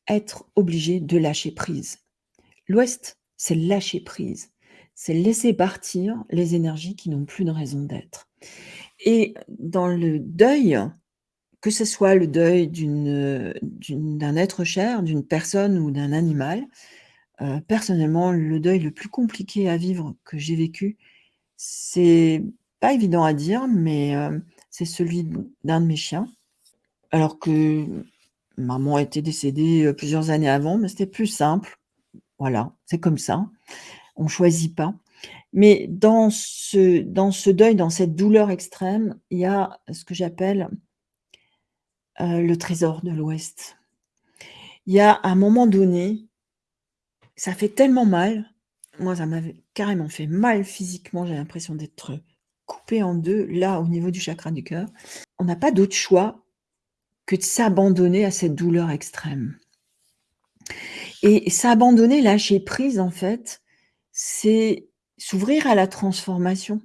être obligé de lâcher prise. L'Ouest, c'est lâcher prise, c'est laisser partir les énergies qui n'ont plus de raison d'être et dans le deuil, que ce soit le deuil d'un être cher, d'une personne ou d'un animal, heu, personnellement, le deuil le plus compliqué à vivre que j'ai vécu, c'est pas évident à dire, mais heu, c'est celui d'un de mes chiens. Alors que maman était décédée, heu, plusieurs années avant, mais c'était plus simple. Voilà, c'est comme ça, on choisit pas Mais dans ce dans ce deuil, dans cette douleur extrême, il y a ce que j'appelle heu, le trésor de l'Ouest. Il y a un moment donné, ça fait tellement mal. Moi, ça m'avait carrément fait mal physiquement, j'ai l'impression d'être coupée en 2, là, au niveau du chakra du cœur. On n'a pas d'autre choix que de s'abandonner à cette douleur extrême. Et s'abandonner, lâcher prise, en fait, c'est s'ouvrir à la transformation.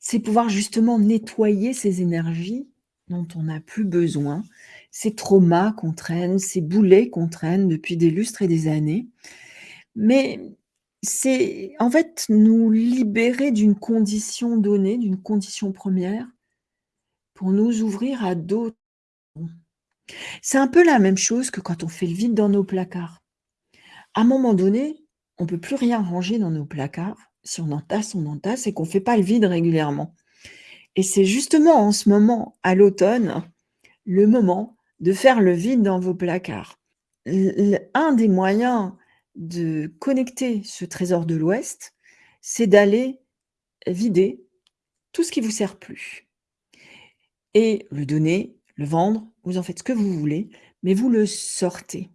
C'est pouvoir justement nettoyer ces énergies dont on n'a plus besoin, ces traumas qu'on traîne, ces boulets qu'on traîne depuis des lustres et des années. Mais c'est en fait nous libérer d'une condition donnée, d'une condition première, pour nous ouvrir à d'autres. C'est un peu la même chose que quand on fait le vide dans nos placards. À un moment donné, on peut plus rien ranger dans nos placards. Si on entasse, on entasse et qu'on fait pas le vide régulièrement. Et c'est justement en ce moment, à l'automne, le moment de faire le vide dans vos placards. un des moyens de connecter ce trésor de l'Ouest, c'est d'aller vider tout ce qui vous sert plus et le donner, le vendre, vous en faites ce que vous voulez, mais vous le sortez.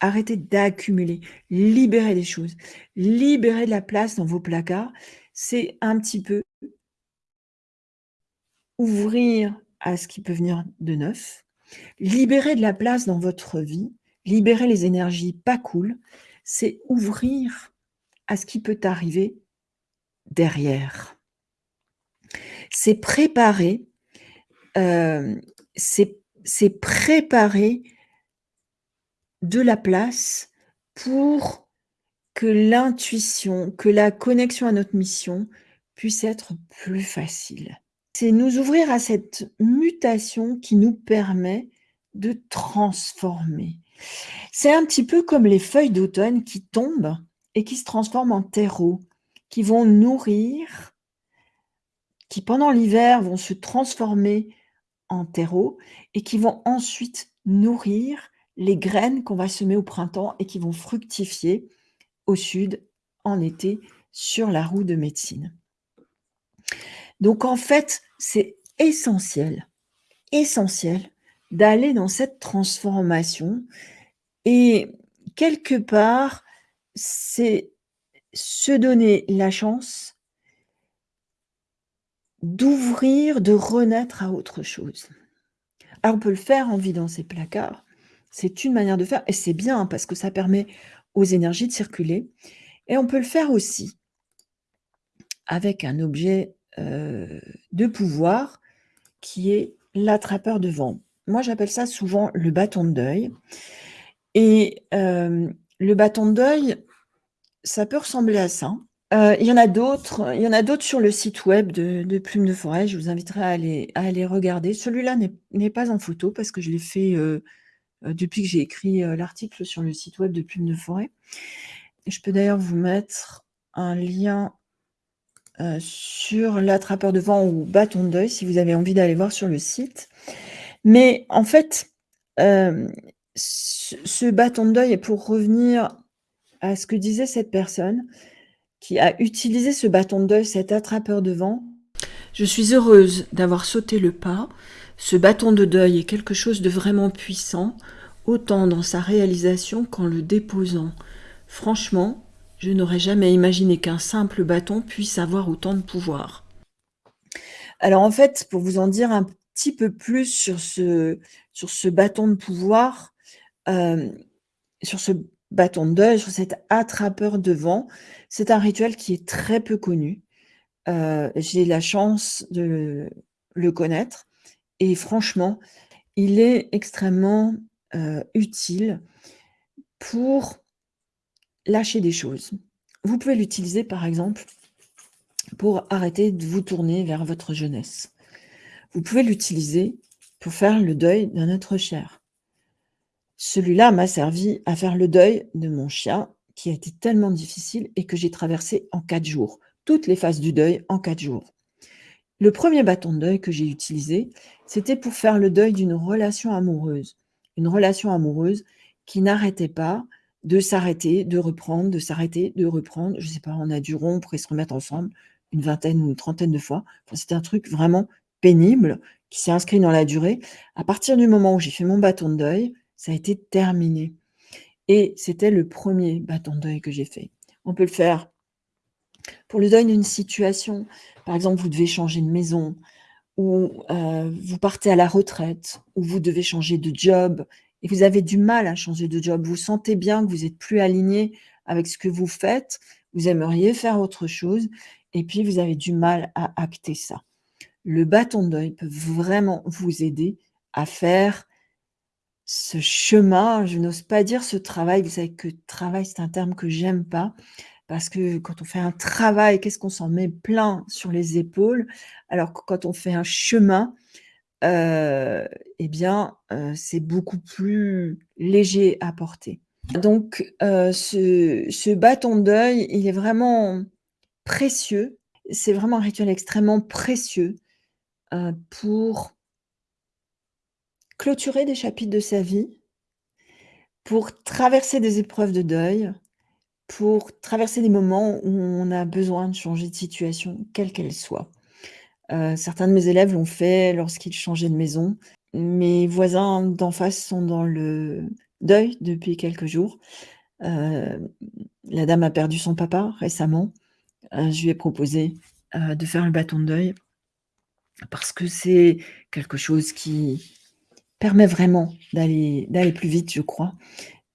Arrêtez d'accumuler, libérez des choses, libérez de la place dans vos placards. C'est un petit peu ouvrir à ce qui peut venir de neuf, libérer de la place dans votre vie, libérer les énergies pas cool, c'est ouvrir à ce qui peut arriver derrière. C'est préparer, euh, c'est préparer de la place pour que l'intuition, que la connexion à notre mission puisse être plus facile. C'est nous ouvrir à cette mutation qui nous permet de transformer. C'est un petit peu comme les feuilles d'automne qui tombent et qui se transforment en terreau, qui vont nourrir, qui pendant l'hiver vont se transformer en terreau et qui vont ensuite nourrir les graines qu'on va semer au printemps et qui vont fructifier au sud en été sur la roue de médecine. Donc en fait, c'est essentiel, essentiel d'aller dans cette transformation et quelque part, c'est se donner la chance d'ouvrir, de renaître à autre chose. Alors on peut le faire en vidant ses placards, c'est une manière de faire et c'est bien parce que ça permet aux énergies de circuler et on peut le faire aussi avec un objet euh, de pouvoir qui est l'attrapeur de vent. Moi, j'appelle ça souvent le bâton de deuil. Et euh, le bâton de deuil, ça peut ressembler à ça. Euh, il y en a d'autres, il y en a d'autres sur le site web de, de Plume de Forêt. Je vous inviterai à aller, regarder. Celui-là n'est pas en photo parce que je l'ai fait depuis que j'ai écrit l'article sur le site web de Plume de Forêt. Je peux d'ailleurs vous mettre un lien euh, sur l'attrapeur de vent ou bâton de deuil, si vous avez envie d'aller voir sur le site. Mais en fait, euh, ce, bâton de deuil, et pour revenir à ce que disait cette personne qui a utilisé ce bâton de deuil, cet attrapeur de vent, je suis heureuse d'avoir sauté le pas. Ce bâton de deuil est quelque chose de vraiment puissant, autant dans sa réalisation qu'en le déposant. Franchement, je n'aurais jamais imaginé qu'un simple bâton puisse avoir autant de pouvoir. Alors en fait, pour vous en dire un petit peu plus sur ce, sur ce bâton de pouvoir, sur ce bâton de deuil, sur cet attrapeur de vent, c'est un rituel qui est très peu connu. Euh, j'ai la chance de le connaître et franchement, il est extrêmement euh, utile pour lâcher des choses. Vous pouvez l'utiliser par exemple pour arrêter de vous tourner vers votre jeunesse. Vous pouvez l'utiliser pour faire le deuil d'un être cher. Celui-là m'a servi à faire le deuil de mon chien qui a été tellement difficile et que j'ai traversé en quatre jours. Toutes les phases du deuil en quatre jours. Le premier bâton de deuil que j'ai utilisé, c'était pour faire le deuil d'une relation amoureuse. Une relation amoureuse qui n'arrêtait pas de s'arrêter, de reprendre, de s'arrêter, de reprendre. Je sais pas, on a dû rompre et se remettre ensemble une vingtaine ou une trentaine de fois. C'était un truc vraiment pénible qui s'est inscrit dans la durée. À partir du moment où j'ai fait mon bâton de deuil, ça a été terminé et c'était le premier bâton de deuil que j'ai fait. On peut le faire pour le deuil d'une situation. Par exemple, vous devez changer de maison ou euh, vous partez à la retraite ou vous devez changer de job et vous avez du mal à changer de job. Vous sentez bien que vous êtes plus aligné avec ce que vous faites, vous aimeriez faire autre chose et puis vous avez du mal à acter ça. Le bâton de deuil peut vraiment vous aider à faire ce chemin, je n'ose pas dire ce travail, vous savez que travail, c'est un terme que j'aime pas, parce que quand on fait un travail, qu'est-ce qu'on s'en met plein sur les épaules, alors que quand on fait un chemin, euh, eh bien, euh, c'est beaucoup plus léger à porter. Donc, euh, ce, ce bâton deuil, il est vraiment précieux. C'est vraiment un rituel extrêmement précieux pour clôturer des chapitres de sa vie, pour traverser des épreuves de deuil, pour traverser des moments où on a besoin de changer de situation, quelle qu'elle soit. Euh, certains de mes élèves l'ont fait lorsqu'ils changeaient de maison. Mes voisins d'en face sont dans le deuil depuis quelques jours. Euh, la dame a perdu son papa récemment. Euh, je lui ai proposé de faire le bâton de deuil parce que c'est quelque chose qui permet vraiment d'aller plus vite, je crois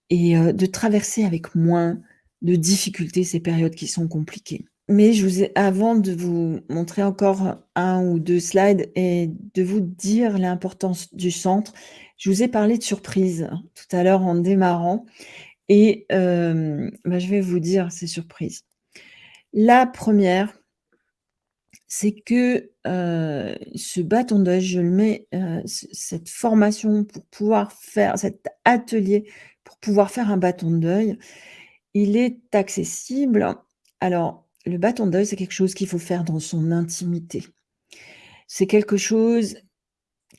et de traverser avec moins de difficultés ces périodes qui sont compliquées. Mais je vous ai avant de vous montrer encore un ou deux slides et de vous dire l'importance du centre, je vous ai parlé de surprises tout à l'heure en démarrant et bah, je vais vous dire ces surprises. La première, c'est que ce bâton d'œil, je le mets, cette formation pour pouvoir faire cet atelier pour pouvoir faire un bâton d'œil, il est accessible. Alors, le bâton d'œil, c'est quelque chose qu'il faut faire dans son intimité. C'est quelque chose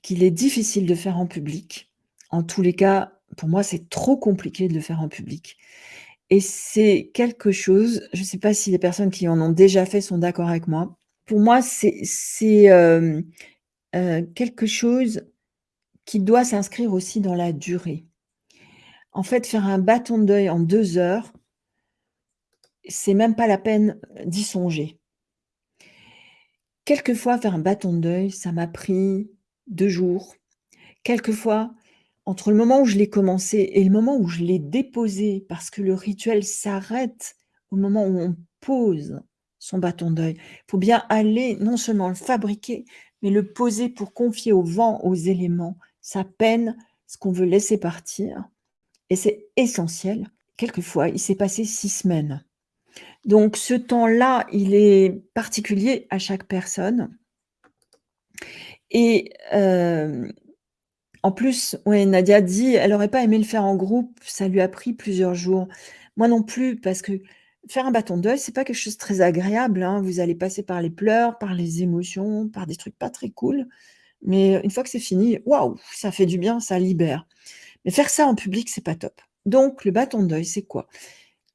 qu'il est difficile de faire en public. En tous les cas, pour moi, c'est trop compliqué de le faire en public. Et c'est quelque chose, je ne sais pas si les personnes qui en ont déjà fait sont d'accord avec moi, pour moi, c'est quelque chose qui doit s'inscrire aussi dans la durée. En fait, faire un bâton de en deux heures, c'est même pas la peine d'y songer. Quelquefois, faire un bâton de ça m'a pris deux jours. Quelquefois, entre le moment où je l'ai commencé et le moment où je l'ai déposé, parce que le rituel s'arrête au moment où on pose son bâton d'œil. Il faut bien aller non seulement le fabriquer, mais le poser pour confier au vent, aux éléments, sa peine, ce qu'on veut laisser partir. Et c'est essentiel. Quelquefois, il s'est passé six semaines. Donc ce temps-là, il est particulier à chaque personne. Et euh, en plus, ouais, Nadia dit, elle n'aurait pas aimé le faire en groupe, ça lui a pris plusieurs jours. Moi non plus, parce que faire un bâton deuil, c'est pas quelque chose de très agréable, hein. Vous allez passer par les pleurs, par les émotions, par des trucs pas très cool. Mais une fois que c'est fini, waouh, ça fait du bien, ça libère. Mais faire ça en public, c'est pas top. Donc le bâton deuil, c'est quoi?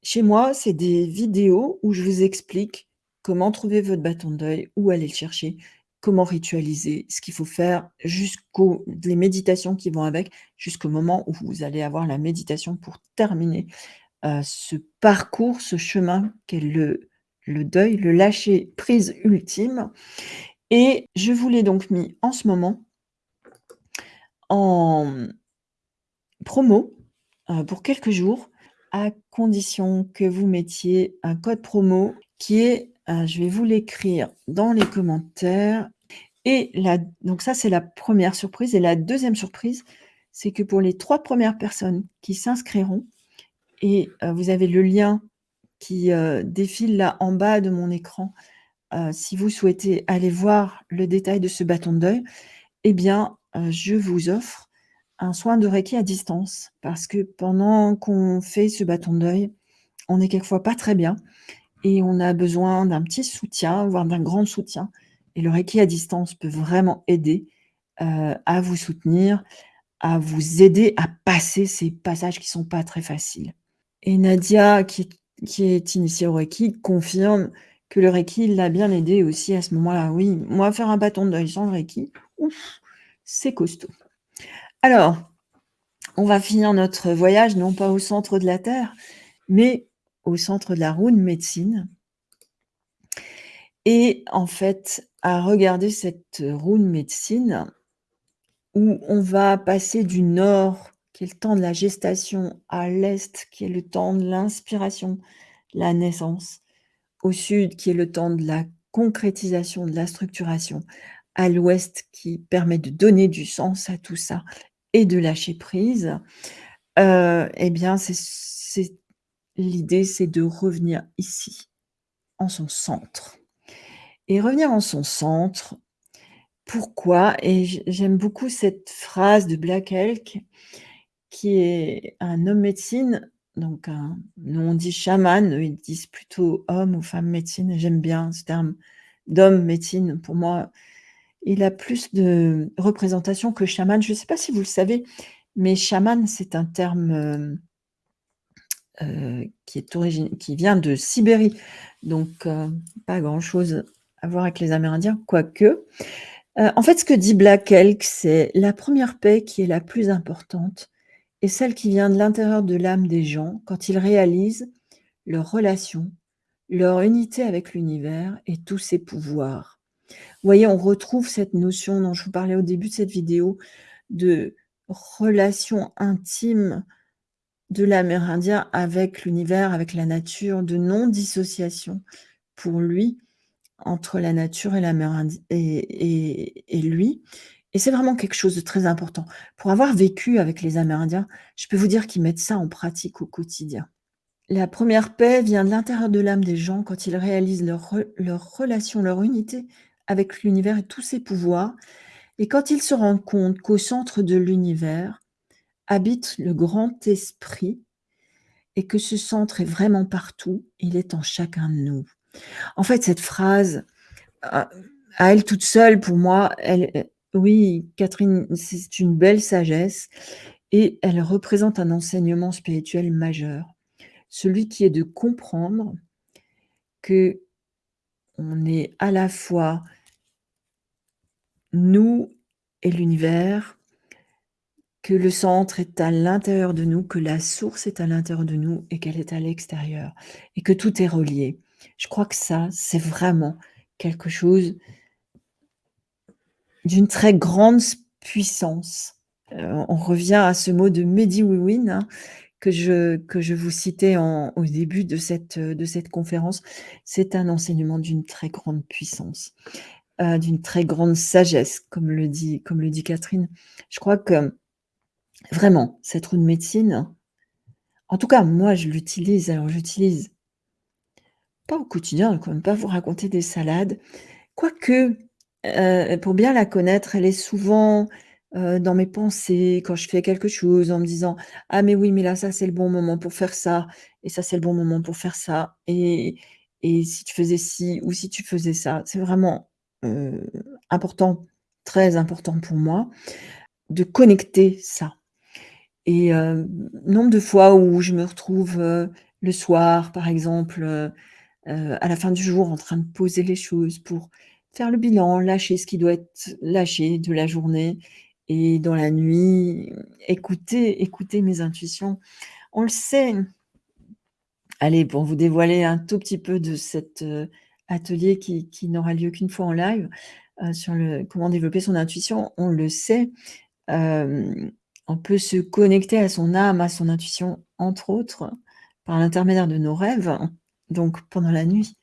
Chez moi, c'est des vidéos où je vous explique comment trouver votre bâton deuil, où aller le chercher, comment ritualiser, ce qu'il faut faire jusqu'aux méditations qui vont avec, jusqu'au moment où vous allez avoir la méditation pour terminer ce parcours, ce chemin qu'est le, le deuil, le lâcher prise ultime. Et je vous l'ai donc mis en ce moment en promo pour quelques jours, à condition que vous mettiez un code promo qui est, je vais vous l'écrire dans les commentaires. Et la, donc ça, c'est la première surprise. Et la deuxième surprise, c'est que pour les trois premières personnes qui s'inscriront, et vous avez le lien qui défile là en bas de mon écran. si vous souhaitez aller voir le détail de ce bâton de deuil, eh bien, je vous offre un soin de Reiki à distance parce que pendant qu'on fait ce bâton deuil, on est quelquefois pas très bien et on a besoin d'un petit soutien, voire d'un grand soutien. Et le Reiki à distance peut vraiment aider à vous soutenir, à vous aider à passer ces passages qui sont pas très faciles. Et Nadia, qui qui est initiée au Reiki, confirme que le Reiki l'a bien aidé aussi à ce moment-là. Oui, moi, faire un bâton de deuil sans le Reiki, c'est costaud. Alors, on va finir notre voyage, non pas au centre de la Terre, mais au centre de la roue de médecine. Et en fait, à regarder cette roue de médecine, où on va passer du nord, qui est le temps de la gestation, à l'est, qui est le temps de l'inspiration, la naissance, au sud, qui est le temps de la concrétisation, de la structuration, à l'ouest, qui permet de donner du sens à tout ça et de lâcher prise, euh, eh bien, l'idée, c'est de revenir ici, en son centre. Et revenir en son centre, pourquoi? Et j'aime beaucoup cette phrase de Black Elk, qui est un homme médecine, donc nous on dit chaman, ils disent plutôt homme ou femme médecine, j'aime bien ce terme d'homme médecine. Pour moi, il a plus de représentation que chaman. Je ne sais pas si vous le savez, mais chaman, c'est un terme euh, euh, qui, vient de Sibérie, donc euh, pas grand-chose à voir avec les Amérindiens, quoique. en fait, ce que dit Black Elk, c'est la première paix qui est la plus importante et celle qui vient de l'intérieur de l'âme des gens quand ils réalisent leur relation, leur unité avec l'univers et tous ses pouvoirs. Vous voyez, on retrouve cette notion dont je vous parlais au début de cette vidéo de relation intime de l'Amérindien avec l'univers, avec la nature, de non-dissociation pour lui entre la nature et, et, et lui. Et c'est vraiment quelque chose de très important. Pour avoir vécu avec les Amérindiens, je peux vous dire qu'ils mettent ça en pratique au quotidien. La première paix vient de l'intérieur de l'âme des gens quand ils réalisent leur, relation, leur unité avec l'univers et tous ses pouvoirs, et quand ils se rendent compte qu'au centre de l'univers habite le grand esprit, et que ce centre est vraiment partout, il est en chacun de nous. En fait, cette phrase, à elle toute seule, pour moi, elle, oui, Catherine, c'est une belle sagesse et elle représente un enseignement spirituel majeur. Celui qui est de comprendre que on est à la fois nous et l'univers, que le centre est à l'intérieur de nous, que la source est à l'intérieur de nous et qu'elle est à l'extérieur et que tout est relié. Je crois que ça, c'est vraiment quelque chose d'une très grande puissance. Euh, on revient à ce mot de Mediwiwin hein, que, je, que je vous citais en, au début de cette, de cette conférence. C'est un enseignement d'une très grande puissance, euh, d'une très grande sagesse, comme le, dit, comme le dit Catherine. Je crois que vraiment, cette roue de médecine, en tout cas, moi, je l'utilise. Alors, j'utilise pas au quotidien, ne même pas vous raconter des salades. Quoique, euh, pour bien la connaître, elle est souvent, euh, dans mes pensées quand je fais quelque chose en me disant: «Ah mais oui, mais là, ça, c'est le bon moment pour faire ça et ça, c'est le bon moment pour faire ça et et si tu faisais ci ou si tu faisais ça». C'est vraiment, euh, important, très important pour moi de connecter ça et nombre de fois où je me retrouve, le soir, par exemple, à la fin du jour en train de poser les choses pour faire le bilan, lâcher ce qui doit être lâché de la journée et dans la nuit, écouter, écouter mes intuitions. On le sait. Allez, pour vous dévoiler un tout petit peu de cet euh, atelier qui, n'aura lieu qu'une fois en live euh, sur le comment développer son intuition, on le sait. Euh, on peut se connecter à son âme, à son intuition, entre autres, par l'intermédiaire de nos rêves, donc pendant la nuit.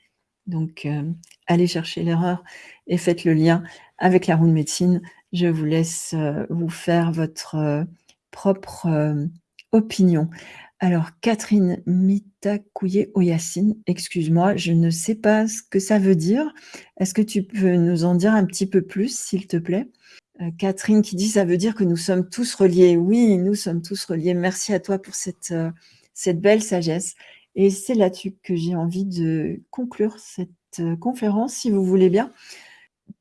Donc, euh, allez chercher l'erreur et faites le lien avec la roue de médecine. Je vous laisse euh, vous faire votre euh, propre opinion. Alors, Catherine Mitakouye Oyasine, excuse-moi, je ne sais pas ce que ça veut dire. Est-ce que tu peux nous en dire un petit peu plus, s'il te plaît? Catherine qui dit ça veut dire que nous sommes tous reliés. Oui, nous sommes tous reliés. Merci à toi pour cette belle sagesse. Et c'est là-dessus que j'ai envie de conclure cette euh, conférence, si vous voulez bien.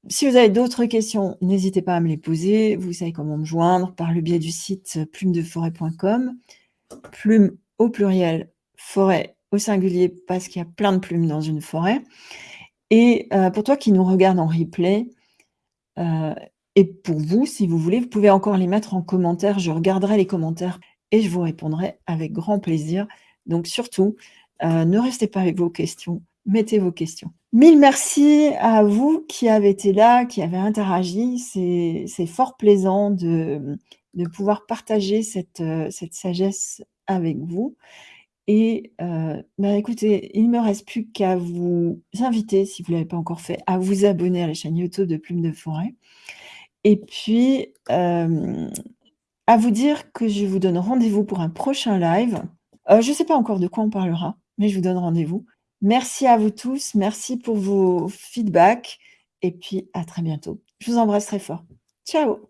Si vous avez d'autres questions, n'hésitez pas à me les poser. Vous savez comment me joindre par le biais du site plumedeforêt.com, plume au pluriel forêt au singulier parce qu'il y a plein de plumes dans une forêt et heu, pour toi qui nous regarde en replay, heu et pour vous, si vous voulez, vous pouvez encore les mettre en commentaire. Je regarderai les commentaires et je vous répondrai avec grand plaisir. Donc surtout, heu, ne restez pas avec vos questions, mettez vos questions. Mille merci à vous qui avez été là, qui avez interagi. C'est fort plaisant de, pouvoir partager cette, heu, cette sagesse avec vous et heu, bah, écoutez, il me reste plus qu'à vous inviter, si vous l'avez pas encore fait, à vous abonner à la chaîne YouTube de Plume de Forêt et puis, à vous dire que je vous donne rendez-vous pour un prochain live. Heu, je sais pas encore de quoi on parlera, mais je vous donne rendez-vous. Merci à vous tous, merci pour vos feedbacks et puis à très bientôt. Je vous embrasse très fort. Ciao!